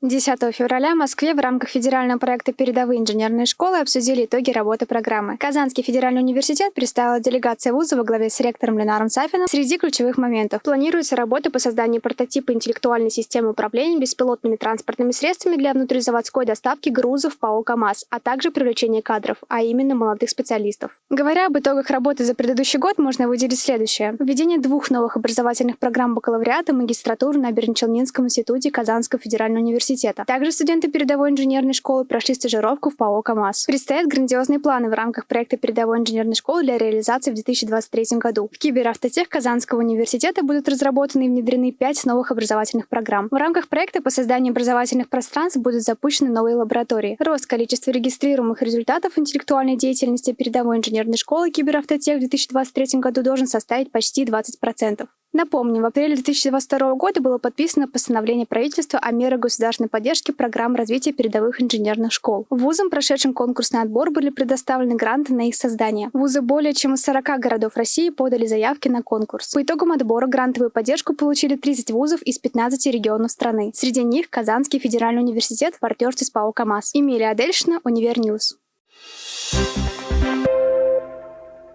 10 февраля в Москве в рамках федерального проекта «Передовые инженерные школы» обсудили итоги работы программы. Казанский федеральный университет представила делегация вуза во главе с ректором Ленаром Сафином. Среди ключевых моментов планируется работа по созданию прототипа интеллектуальной системы управления беспилотными транспортными средствами для внутризаводской доставки грузов ПАО КАМАЗ, а также привлечение кадров, а именно молодых специалистов. Говоря об итогах работы за предыдущий год, можно выделить следующее. Введение двух новых образовательных программ бакалавриата магистратуры на Бернчелнинском институте Казанского федерального университета. Также студенты передовой инженерной школы прошли стажировку в ПАО КАМАЗ. Предстоят грандиозные планы в рамках проекта передовой инженерной школы для реализации в 2023 году. В киберавтотех Казанского университета будут разработаны и внедрены пять новых образовательных программ. В рамках проекта по созданию образовательных пространств будут запущены новые лаборатории. Рост количества регистрируемых результатов интеллектуальной деятельности передовой инженерной школы киберавтотех в 2023 году должен составить почти 20%. Напомним, в апреле 2022 года было подписано постановление правительства о мерах государственной поддержки программ развития передовых инженерных школ. Вузам, прошедшим конкурсный отбор, были предоставлены гранты на их создание. Вузы более чем из 40 городов России подали заявки на конкурс. По итогам отбора грантовую поддержку получили 30 вузов из 15 регионов страны. Среди них Казанский федеральный университет в партнерстве с ПАО КАМАЗ. Эмилия Адельшина, Универньюз. Thank